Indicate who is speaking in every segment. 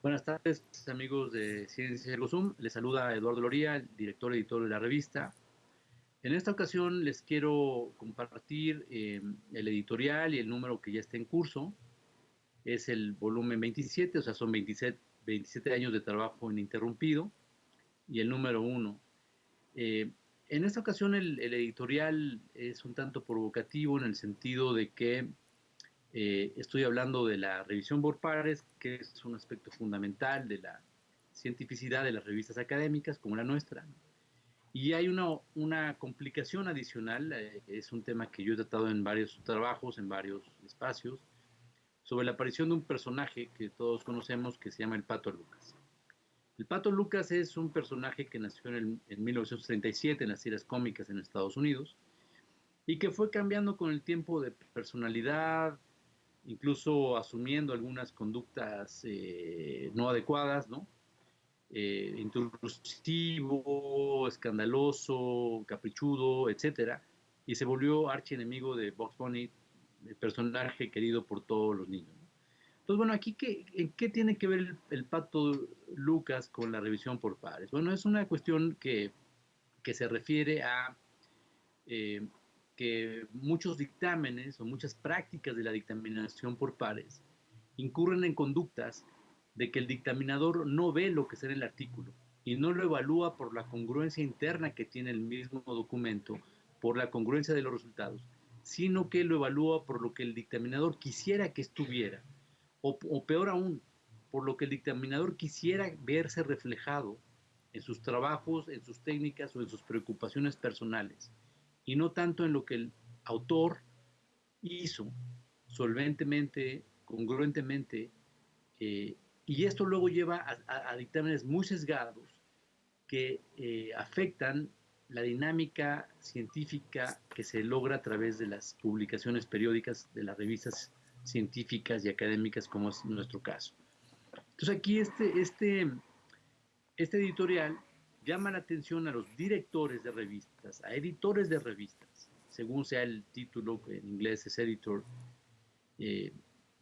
Speaker 1: Buenas tardes, amigos de Ciencia Zoom. Les saluda Eduardo Loría, director editor de la revista. En esta ocasión les quiero compartir eh, el editorial y el número que ya está en curso. Es el volumen 27, o sea, son 27, 27 años de trabajo ininterrumpido. Y el número 1. Eh, en esta ocasión el, el, editorial es un tanto provocativo en el sentido de que eh, estoy hablando de la revisión por pares, que es un aspecto fundamental de la cientificidad de las revistas académicas como la nuestra. Y hay una, una complicación adicional, eh, es un tema que yo he tratado en varios trabajos, en varios espacios, sobre la aparición de un personaje que todos conocemos que se llama el Pato Lucas. El Pato Lucas es un personaje que nació en, el, en 1937 en las tiras cómicas en Estados Unidos y que fue cambiando con el tiempo de personalidad, incluso asumiendo algunas conductas eh, no adecuadas, ¿no? Eh, intrusivo, escandaloso, caprichudo, etcétera, y se volvió archienemigo de Box Bunny, el personaje querido por todos los niños. Entonces, bueno, aquí, ¿qué, ¿en qué tiene que ver el, pato Lucas con la revisión por pares? Bueno, es una cuestión que, que se refiere a eh, que muchos dictámenes o muchas prácticas de la dictaminación por pares incurren en conductas de que el dictaminador no ve lo que está en el artículo y no lo evalúa por la congruencia interna que tiene el mismo documento, por la congruencia de los resultados, sino que lo evalúa por lo que el dictaminador quisiera que estuviera, o, o peor aún, por lo que el dictaminador quisiera verse reflejado en sus trabajos, en sus técnicas o en sus preocupaciones personales y no tanto en lo que el autor hizo solventemente, congruentemente, eh, y esto luego lleva a, dictámenes muy sesgados que eh, afectan la dinámica científica que se logra a través de las publicaciones periódicas de las revistas científicas y académicas, como es nuestro caso. Entonces aquí este, este, este editorial llama la atención a los directores de revistas, a editores de revistas, según sea el título, que en inglés es editor, eh,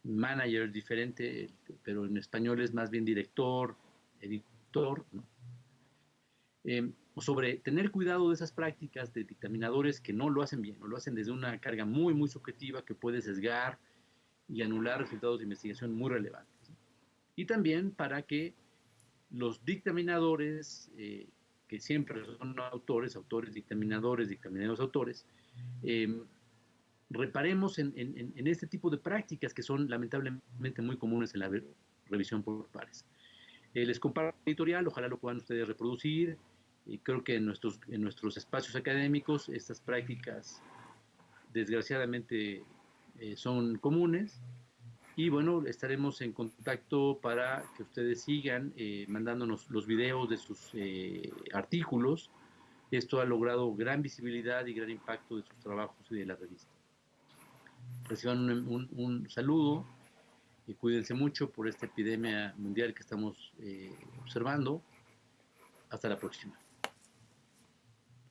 Speaker 1: manager es diferente, pero en español es más bien director, editor, ¿no? eh, sobre tener cuidado de esas prácticas de dictaminadores que no lo hacen bien, o lo hacen desde una carga muy, muy subjetiva que puede sesgar y anular resultados de investigación muy relevantes. Y también para que los dictaminadores eh, que siempre son autores, autores, dictaminadores, dictaminadores, autores, eh, reparemos en, en, en, este tipo de prácticas que son lamentablemente muy comunes en la revisión por pares. Eh, les comparto el editorial, ojalá lo puedan ustedes reproducir. Y creo que en nuestros, en nuestros espacios académicos estas prácticas desgraciadamente eh, son comunes y bueno, estaremos en contacto para que ustedes sigan eh, mandándonos los videos de sus eh, artículos. Esto ha logrado gran visibilidad y gran impacto de sus trabajos y de la revista. Reciban un, saludo y cuídense mucho por esta epidemia mundial que estamos eh, observando. Hasta la próxima.